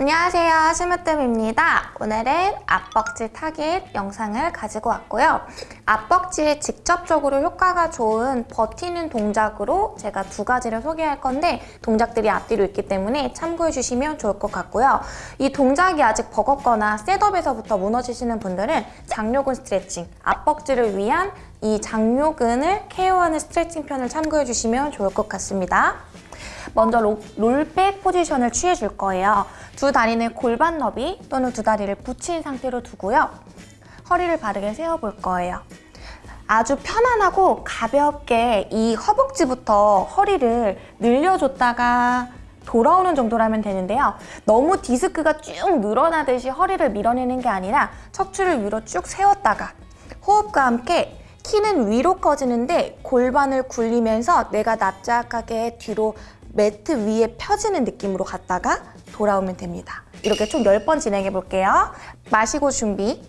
안녕하세요. 심으뜸입니다. 오늘은 앞벅지 타깃 영상을 가지고 왔고요. 앞벅지에 직접적으로 효과가 좋은 버티는 동작으로 제가 두 가지를 소개할 건데 동작들이 앞뒤로 있기 때문에 참고해 주시면 좋을 것 같고요. 이 동작이 아직 버겁거나 셋업에서부터 무너지시는 분들은 장요근 스트레칭 앞벅지를 위한 이 장요근을 케어하는 스트레칭 편을 참고해 주시면 좋을 것 같습니다 먼저 로, 롤백 포지션을 취해줄 거예요. 두 다리는 골반 너비 또는 두 다리를 붙인 상태로 두고요. 허리를 바르게 세워볼 거예요. 아주 편안하고 가볍게 이 허벅지부터 허리를 늘려줬다가 돌아오는 정도라면 되는데요. 너무 디스크가 쭉 늘어나듯이 허리를 밀어내는 게 아니라 척추를 위로 쭉 세웠다가 호흡과 함께 키는 위로 커지는데 골반을 굴리면서 내가 납작하게 뒤로 매트 위에 펴지는 느낌으로 갔다가 돌아오면 됩니다. 이렇게 총 10번 진행해 볼게요. 마시고 준비.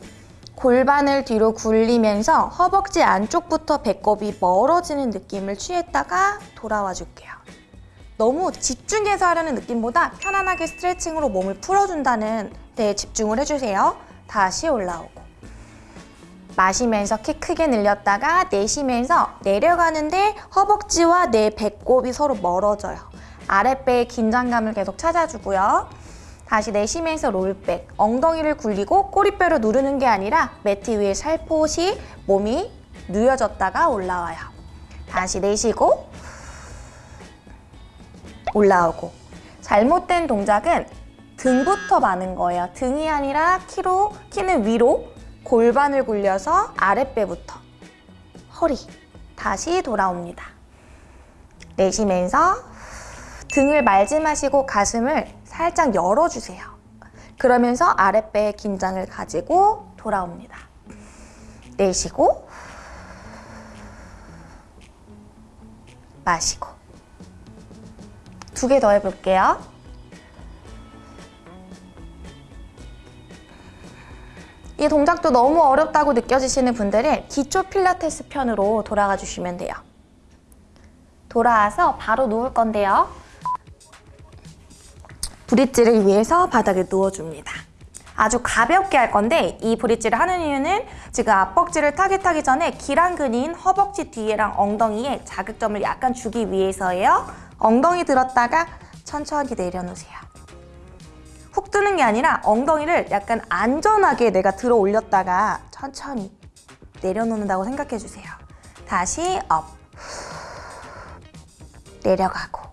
골반을 뒤로 굴리면서 허벅지 안쪽부터 배꼽이 멀어지는 느낌을 취했다가 돌아와 줄게요. 너무 집중해서 하려는 느낌보다 편안하게 스트레칭으로 몸을 풀어준다는 데 집중을 해주세요. 다시 올라오고. 마시면서 키 크게 늘렸다가 내쉬면서 내려가는데 허벅지와 내 배꼽이 서로 멀어져요. 아랫배의 긴장감을 계속 찾아주고요. 다시 내쉬면서 롤백, 엉덩이를 굴리고 꼬리뼈로 누르는 게 아니라 매트 위에 살포시 몸이 누여졌다가 올라와요. 다시 내쉬고 올라오고 잘못된 동작은 등부터 마는 거예요. 등이 아니라 키로, 키는 위로 골반을 굴려서 아랫배부터 허리 다시 돌아옵니다. 내쉬면서 등을 말지 마시고 가슴을 살짝 열어주세요. 그러면서 아랫배의 긴장을 가지고 돌아옵니다. 내쉬고 마시고 두 개 더 해볼게요. 이 동작도 너무 어렵다고 느껴지시는 분들은 기초 필라테스 편으로 돌아가 주시면 돼요. 돌아와서 바로 누울 건데요. 브릿지를 위해서 바닥에 누워줍니다. 아주 가볍게 할 건데 이 브릿지를 하는 이유는 지금 앞벅지를 타깃하기 전에 기랑근인 허벅지 뒤에랑 엉덩이에 자극점을 약간 주기 위해서예요. 엉덩이 들었다가 천천히 내려놓으세요. 훅 뜨는 게 아니라 엉덩이를 약간 안전하게 내가 들어 올렸다가 천천히 내려놓는다고 생각해 주세요. 다시 up 내려가고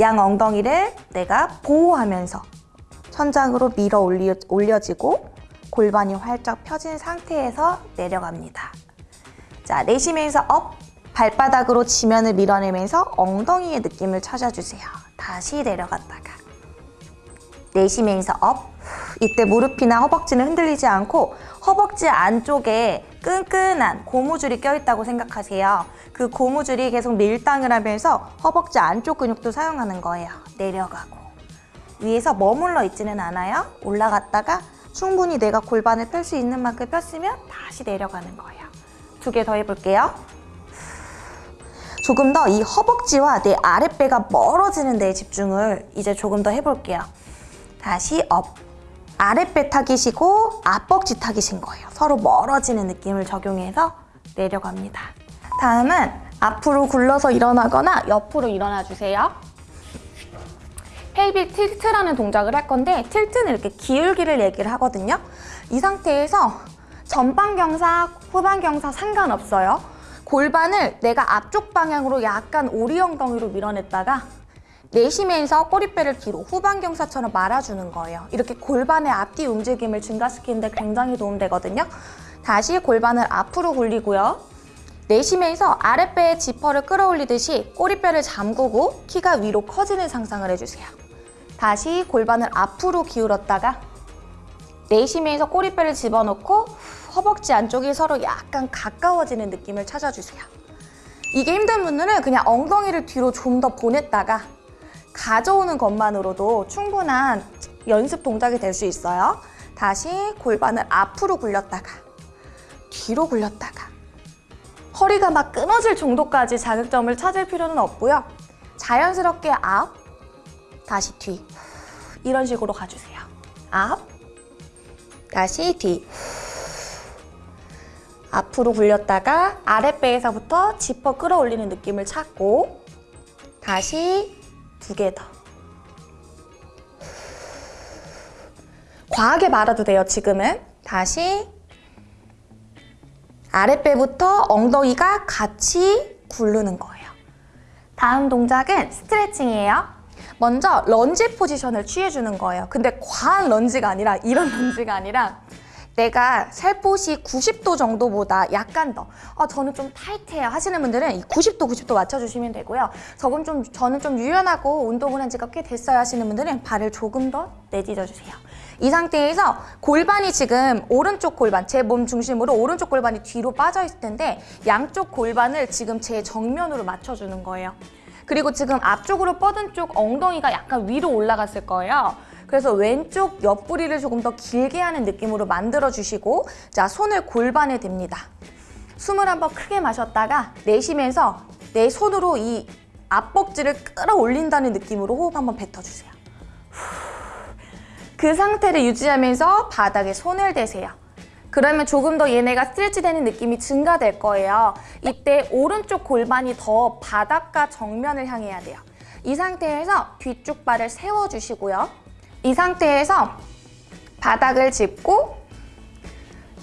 양 엉덩이를 내가 보호하면서 천장으로 밀어 올려, 올려지고 골반이 활짝 펴진 상태에서 내려갑니다. 자, 내쉬면서 up 발바닥으로 지면을 밀어내면서 엉덩이의 느낌을 찾아주세요. 다시 내려갔다가 내쉬면서 up 이때 무릎이나 허벅지는 흔들리지 않고 허벅지 안쪽에 끈끈한 고무줄이 껴있다고 생각하세요. 그 고무줄이 계속 밀당을 하면서 허벅지 안쪽 근육도 사용하는 거예요. 내려가고 위에서 머물러 있지는 않아요. 올라갔다가 충분히 내가 골반을 펼 수 있는 만큼 폈으면 다시 내려가는 거예요. 두 개 더 해볼게요. 조금 더 이 허벅지와 내 아랫배가 멀어지는 데에 집중을 이제 조금 더 해볼게요. 다시 up. 아랫배 타깃이고 앞벅지 타깃인 거예요. 서로 멀어지는 느낌을 적용해서 내려갑니다. 다음은 앞으로 굴러서 일어나거나 옆으로 일어나 주세요. pelvic tilt라는 동작을 할 건데 tilt는 이렇게 기울기를 얘기를 하거든요. 이 상태에서 전방경사, 후방경사 상관없어요. 골반을 내가 앞쪽 방향으로 약간 오리 엉덩이로 밀어냈다가 내쉬면서 꼬리뼈를 뒤로 후방경사처럼 말아주는 거예요. 이렇게 골반의 앞뒤 움직임을 증가시키는데 굉장히 도움되거든요. 다시 골반을 앞으로 굴리고요. 내쉬면서 아랫배의 지퍼를 끌어올리듯이 꼬리뼈를 잠그고 키가 위로 커지는 상상을 해주세요. 다시 골반을 앞으로 기울였다가 내쉬면서 꼬리뼈를 집어넣고 허벅지 안쪽이 서로 약간 가까워지는 느낌을 찾아주세요. 이게 힘든 분들은 그냥 엉덩이를 뒤로 좀 더 보냈다가 가져오는 것만으로도 충분한 연습 동작이 될 수 있어요. 다시 골반을 앞으로 굴렸다가 뒤로 굴렸다가 허리가 막 끊어질 정도까지 자극점을 찾을 필요는 없고요. 자연스럽게 앞, 다시 뒤 이런 식으로 가주세요. 앞, 다시 뒤. 앞으로 굴렸다가 아랫배에서부터 지퍼 끌어올리는 느낌을 찾고 다시 두 개 더. 과하게 말아도 돼요, 지금은. 다시 아랫배부터 엉덩이가 같이 굴르는 거예요. 다음 동작은 스트레칭이에요. 먼저 런지 포지션을 취해주는 거예요. 근데 과한 런지가 아니라 이런 런지가 아니라 내가 살포시 90도 정도보다 약간 더 어, 저는 좀 타이트해요 하시는 분들은 이 90도 90도 맞춰주시면 되고요. 저건 좀 저는 좀 유연하고 운동을 한 지가 꽤 됐어요 하시는 분들은 발을 조금 더 내딛어 주세요. 이 상태에서 골반이 지금 오른쪽 골반 제 몸 중심으로 오른쪽 골반이 뒤로 빠져 있을 텐데 양쪽 골반을 지금 제 정면으로 맞춰주는 거예요. 그리고 지금 앞쪽으로 뻗은 쪽 엉덩이가 약간 위로 올라갔을 거예요. 그래서 왼쪽 옆구리를 조금 더 길게 하는 느낌으로 만들어 주시고 자 손을 골반에 댑니다. 숨을 한번 크게 마셨다가 내쉬면서 내 손으로 이 앞벅지를 끌어올린다는 느낌으로 호흡 한번 뱉어주세요. 그 상태를 유지하면서 바닥에 손을 대세요. 그러면 조금 더 얘네가 스트레치 되는 느낌이 증가될 거예요. 이때 오른쪽 골반이 더 바닥과 정면을 향해야 돼요. 이 상태에서 뒤쪽 발을 세워주시고요. 이 상태에서 바닥을 짚고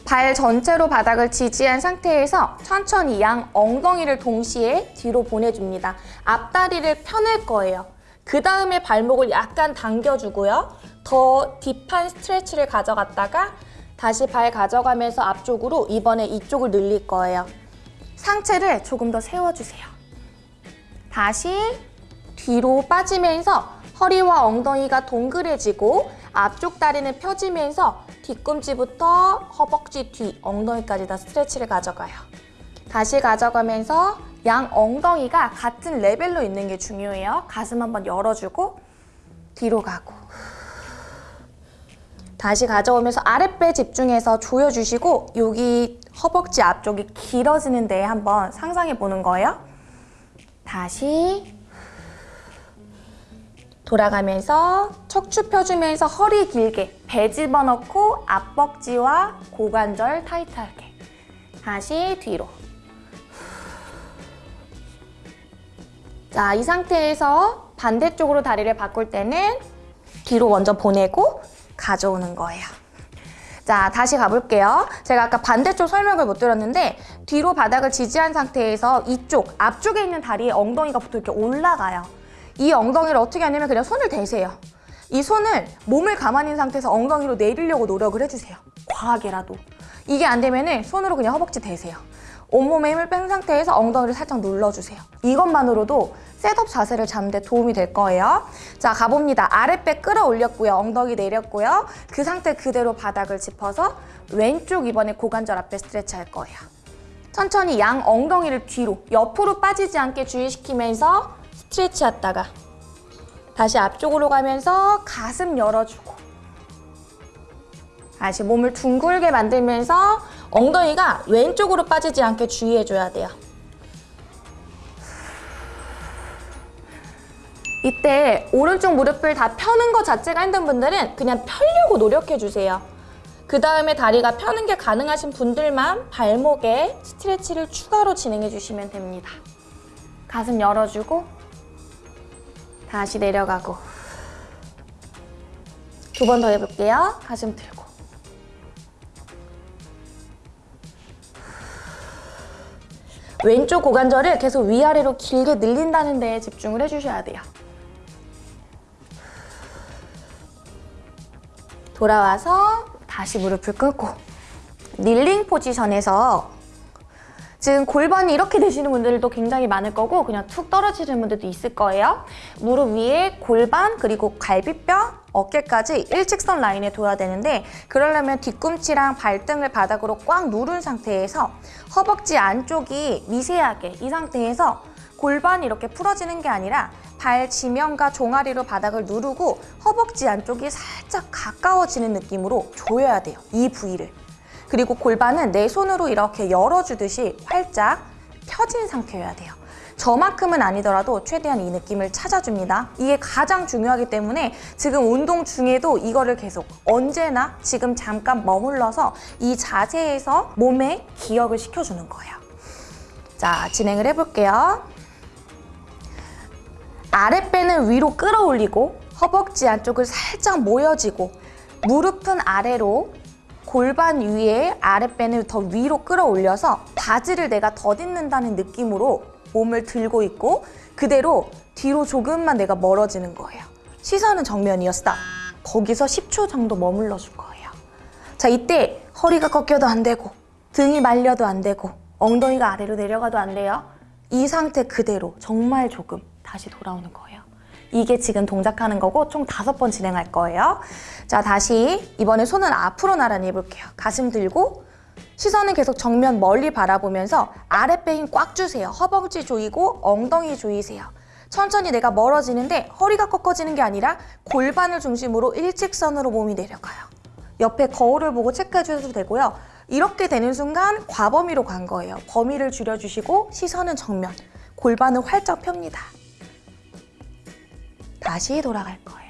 발 전체로 바닥을 지지한 상태에서 천천히 양 엉덩이를 동시에 뒤로 보내줍니다. 앞다리를 펴낼 거예요. 그 다음에 발목을 약간 당겨주고요. 더 딥한 스트레치를 가져갔다가 다시 발 가져가면서 앞쪽으로 이번에 이쪽을 늘릴 거예요. 상체를 조금 더 세워주세요. 다시 뒤로 빠지면서 허리와 엉덩이가 동그래지고 앞쪽 다리는 펴지면서 뒤꿈치부터 허벅지 뒤, 엉덩이까지 다 스트레치를 가져가요. 다시 가져가면서 양 엉덩이가 같은 레벨로 있는 게 중요해요. 가슴 한번 열어주고 뒤로 가고 다시 가져오면서 아랫배 집중해서 조여주시고 여기 허벅지 앞쪽이 길어지는 데 한번 상상해 보는 거예요. 다시 돌아가면서 척추 펴주면서 허리 길게 배 집어넣고 앞벅지와 고관절 타이트하게 다시 뒤로 자, 이 상태에서 반대쪽으로 다리를 바꿀 때는 뒤로 먼저 보내고 가져오는 거예요. 자, 다시 가볼게요. 제가 아까 반대쪽 설명을 못 드렸는데 뒤로 바닥을 지지한 상태에서 이쪽, 앞쪽에 있는 다리에 엉덩이가 보통 이렇게 올라가요. 이 엉덩이를 어떻게 하냐면 그냥 손을 대세요. 이 손을 몸을 가만히 있는 상태에서 엉덩이로 내리려고 노력을 해주세요. 과하게라도. 이게 안 되면 손으로 그냥 허벅지 대세요. 온몸에 힘을 뺀 상태에서 엉덩이를 살짝 눌러주세요. 이것만으로도 셋업 자세를 잡는 데 도움이 될 거예요. 자, 가봅니다. 아랫배 끌어올렸고요. 엉덩이 내렸고요. 그 상태 그대로 바닥을 짚어서 왼쪽 이번에 고관절 앞에 스트레치 할 거예요. 천천히 양 엉덩이를 뒤로, 옆으로 빠지지 않게 주의시키면서 스트레치 했다가 다시 앞쪽으로 가면서 가슴 열어주고 다시 몸을 둥글게 만들면서 엉덩이가 왼쪽으로 빠지지 않게 주의해줘야 돼요. 이때 오른쪽 무릎을 다 펴는 것 자체가 힘든 분들은 그냥 펴려고 노력해주세요. 그 다음에 다리가 펴는 게 가능하신 분들만 발목에 스트레치를 추가로 진행해주시면 됩니다. 가슴 열어주고 다시 내려가고 두 번 더 해볼게요. 가슴 들고 왼쪽 고관절을 계속 위아래로 길게 늘린다는 데에 집중을 해주셔야 돼요. 돌아와서 다시 무릎을 꿇고 닐링 포지션에서 지금 골반이 이렇게 되시는 분들도 굉장히 많을 거고 그냥 툭 떨어지는 분들도 있을 거예요. 무릎 위에 골반 그리고 갈비뼈, 어깨까지 일직선 라인에 둬야 되는데 그러려면 뒤꿈치랑 발등을 바닥으로 꽉 누른 상태에서 허벅지 안쪽이 미세하게 이 상태에서 골반이 이렇게 풀어지는 게 아니라 발 지면과 종아리로 바닥을 누르고 허벅지 안쪽이 살짝 가까워지는 느낌으로 조여야 돼요. 이 부위를. 그리고 골반은 내 손으로 이렇게 열어주듯이 활짝 펴진 상태여야 돼요. 저만큼은 아니더라도 최대한 이 느낌을 찾아줍니다. 이게 가장 중요하기 때문에 지금 운동 중에도 이거를 계속 언제나 지금 잠깐 머물러서 이 자세에서 몸에 기억을 시켜주는 거예요. 자, 진행을 해볼게요. 아랫배는 위로 끌어올리고 허벅지 안쪽을 살짝 모여지고 무릎은 아래로 골반 위에 아랫배는 더 위로 끌어올려서 바지를 내가 더딛는다는 느낌으로 몸을 들고 있고 그대로 뒤로 조금만 내가 멀어지는 거예요. 시선은 정면이었어. 거기서 10초 정도 머물러 줄 거예요. 자, 이때 허리가 꺾여도 안 되고 등이 말려도 안 되고 엉덩이가 아래로 내려가도 안 돼요. 이 상태 그대로 정말 조금 다시 돌아오는 거예요. 이게 지금 동작하는 거고 총 다섯 번 진행할 거예요. 자, 다시 이번에 손은 앞으로 나란히 해볼게요. 가슴 들고 시선은 계속 정면 멀리 바라보면서 아랫배 힘 꽉 주세요. 허벅지 조이고 엉덩이 조이세요. 천천히 내가 멀어지는데 허리가 꺾어지는 게 아니라 골반을 중심으로 일직선으로 몸이 내려가요. 옆에 거울을 보고 체크해 주셔도 되고요. 이렇게 되는 순간 과범위로 간 거예요. 범위를 줄여주시고 시선은 정면, 골반을 활짝 펴니다. 다시 돌아갈 거예요.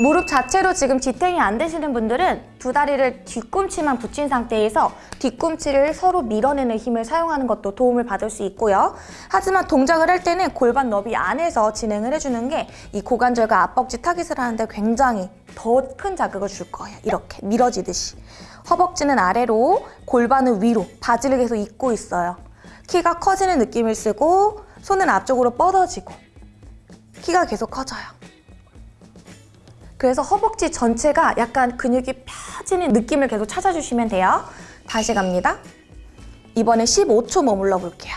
무릎 자체로 지금 지탱이 안 되시는 분들은 두 다리를 뒤꿈치만 붙인 상태에서 뒤꿈치를 서로 밀어내는 힘을 사용하는 것도 도움을 받을 수 있고요. 하지만 동작을 할 때는 골반 너비 안에서 진행을 해주는 게 이 고관절과 앞벅지 타깃을 하는데 굉장히 더 큰 자극을 줄 거예요. 이렇게 밀어지듯이. 허벅지는 아래로, 골반은 위로, 바지를 계속 입고 있어요. 키가 커지는 느낌을 쓰고 손은 앞쪽으로 뻗어지고 키가 계속 커져요. 그래서 허벅지 전체가 약간 근육이 펴지는 느낌을 계속 찾아주시면 돼요. 다시 갑니다. 이번에 15초 머물러 볼게요.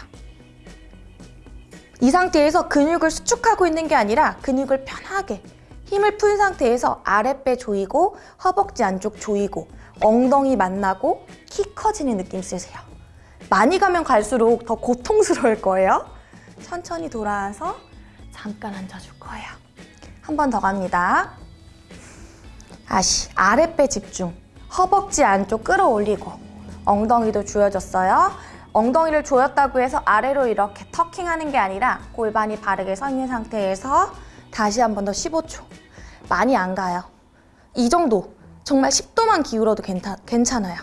이 상태에서 근육을 수축하고 있는 게 아니라 근육을 편하게 힘을 푼 상태에서 아랫배 조이고 허벅지 안쪽 조이고 엉덩이 만나고 키 커지는 느낌 쓰세요. 많이 가면 갈수록 더 고통스러울 거예요. 천천히 돌아와서 잠깐 앉아줄 거예요. 한 번 더 갑니다. 다시 아랫배 집중. 허벅지 안쪽 끌어올리고 엉덩이도 조여졌어요. 엉덩이를 조였다고 해서 아래로 이렇게 터킹하는 게 아니라 골반이 바르게 서 있는 상태에서 다시 한 번 더 15초. 많이 안 가요. 이 정도. 정말 10도만 기울어도 괜찮, 괜찮아요.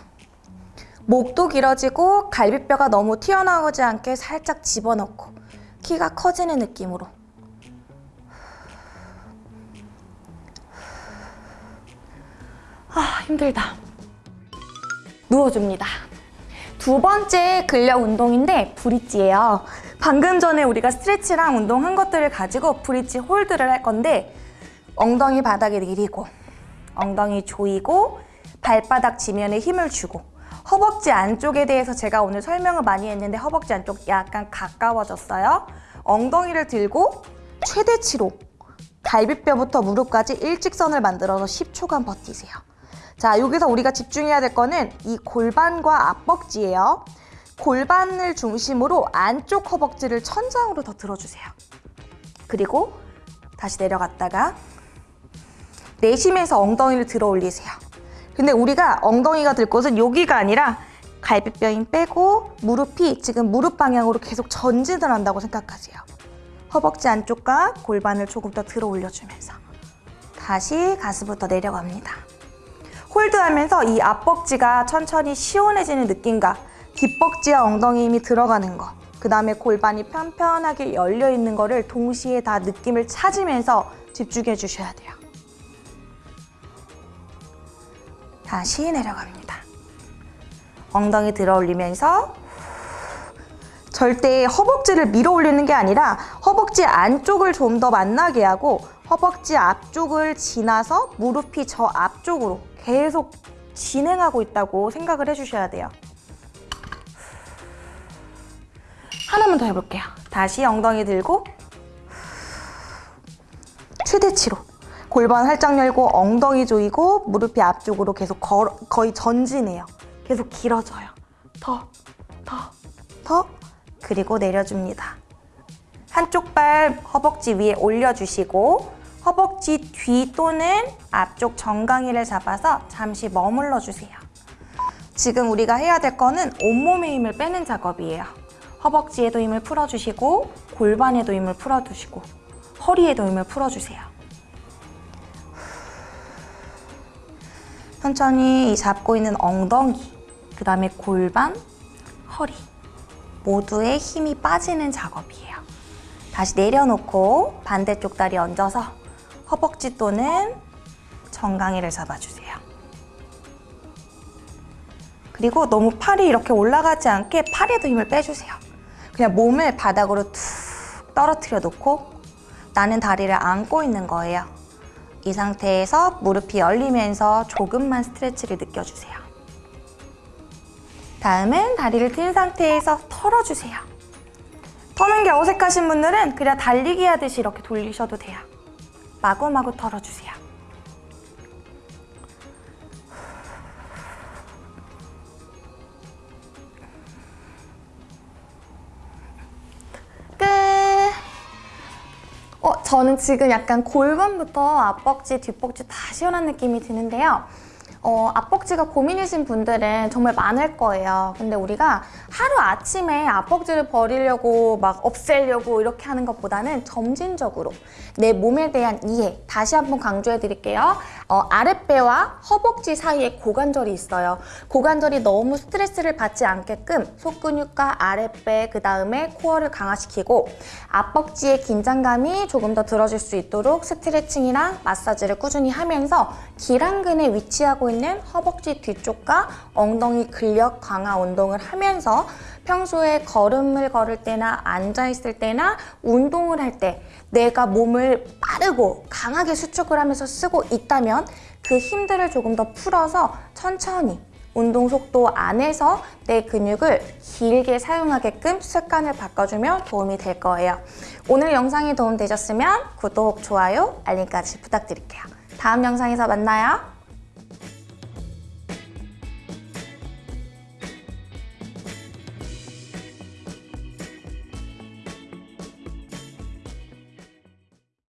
목도 길어지고 갈비뼈가 너무 튀어나오지 않게 살짝 집어넣고 키가 커지는 느낌으로 아 힘들다. 누워줍니다. 두 번째 근력 운동인데 브릿지예요. 방금 전에 우리가 스트레치랑 운동한 것들을 가지고 브릿지 홀드를 할 건데 엉덩이 바닥에 내리고 엉덩이 조이고 발바닥 지면에 힘을 주고 허벅지 안쪽에 대해서 제가 오늘 설명을 많이 했는데 허벅지 안쪽 약간 가까워졌어요. 엉덩이를 들고 최대치로 갈비뼈부터 무릎까지 일직선을 만들어서 10초간 버티세요 자, 여기서 우리가 집중해야 될 거는 이 골반과 앞벅지예요. 골반을 중심으로 안쪽 허벅지를 천장으로 더 들어주세요. 그리고 다시 내려갔다가 내쉬면서 엉덩이를 들어 올리세요. 근데 우리가 엉덩이가 들 곳은 여기가 아니라 갈비뼈 힘 빼고 무릎이 지금 무릎 방향으로 계속 전진을 한다고 생각하세요. 허벅지 안쪽과 골반을 조금 더 들어 올려주면서 다시 가슴부터 내려갑니다. 홀드하면서 이 앞벅지가 천천히 시원해지는 느낌과 뒷벅지와 엉덩이 힘이 들어가는 거, 그 다음에 골반이 편편하게 열려 있는 거를 동시에 다 느낌을 찾으면서 집중해 주셔야 돼요. 다시 내려갑니다. 엉덩이 들어 올리면서 절대 허벅지를 밀어 올리는 게 아니라 허벅지 안쪽을 좀 더 만나게 하고 허벅지 앞쪽을 지나서 무릎이 저 앞쪽으로 계속 진행하고 있다고 생각을 해주셔야 돼요. 하나만 더 해볼게요. 다시 엉덩이 들고 최대치로 골반 활짝 열고 엉덩이 조이고 무릎이 앞쪽으로 계속 걸, 거의 전진해요. 계속 길어져요. 더, 더, 더 그리고 내려줍니다. 한쪽 발 허벅지 위에 올려주시고 허벅지 뒤 또는 앞쪽 정강이를 잡아서 잠시 머물러 주세요. 지금 우리가 해야 될 거는 온몸의 힘을 빼는 작업이에요. 허벅지에도 힘을 풀어주시고 골반에도 힘을 풀어주시고 허리에도 힘을 풀어주세요. 천천히 이 잡고 있는 엉덩이, 그 다음에 골반, 허리 모두에 힘이 빠지는 작업이에요. 다시 내려놓고 반대쪽 다리 얹어서 허벅지 또는 정강이를 잡아주세요. 그리고 너무 팔이 이렇게 올라가지 않게 팔에도 힘을 빼주세요. 그냥 몸을 바닥으로 툭 떨어뜨려 놓고 나는 다리를 안고 있는 거예요. 이 상태에서 무릎이 열리면서 조금만 스트레치를 느껴주세요. 다음은 다리를 튼 상태에서 털어주세요. 터는 게 어색하신 분들은 그냥 달리기 하듯이 이렇게 돌리셔도 돼요. 마구마구 털어주세요. 끝! 어, 저는 지금 약간 골반부터 앞벅지, 뒷벅지 다 시원한 느낌이 드는데요. 어, 앞벅지가 고민이신 분들은 정말 많을 거예요. 근데 우리가 하루 아침에 앞벅지를 버리려고 막 없애려고 이렇게 하는 것보다는 점진적으로 내 몸에 대한 이해 다시 한번 강조해 드릴게요. 어, 아랫배와 허벅지 사이에 고관절이 있어요. 고관절이 너무 스트레스를 받지 않게끔 속근육과 아랫배 그 다음에 코어를 강화시키고 앞벅지의 긴장감이 조금 더 들어질 수 있도록 스트레칭이랑 마사지를 꾸준히 하면서 기랑근에 위치하고 있는 허벅지 뒤쪽과 엉덩이 근력 강화 운동을 하면서 평소에 걸음을 걸을 때나 앉아있을 때나 운동을 할 때 내가 몸을 빠르고 강하게 수축을 하면서 쓰고 있다면 그 힘들을 조금 더 풀어서 천천히 운동 속도 안에서 내 근육을 길게 사용하게끔 습관을 바꿔주면 도움이 될 거예요. 오늘 영상이 도움되셨으면 구독, 좋아요, 알림까지 부탁드릴게요. 다음 영상에서 만나요.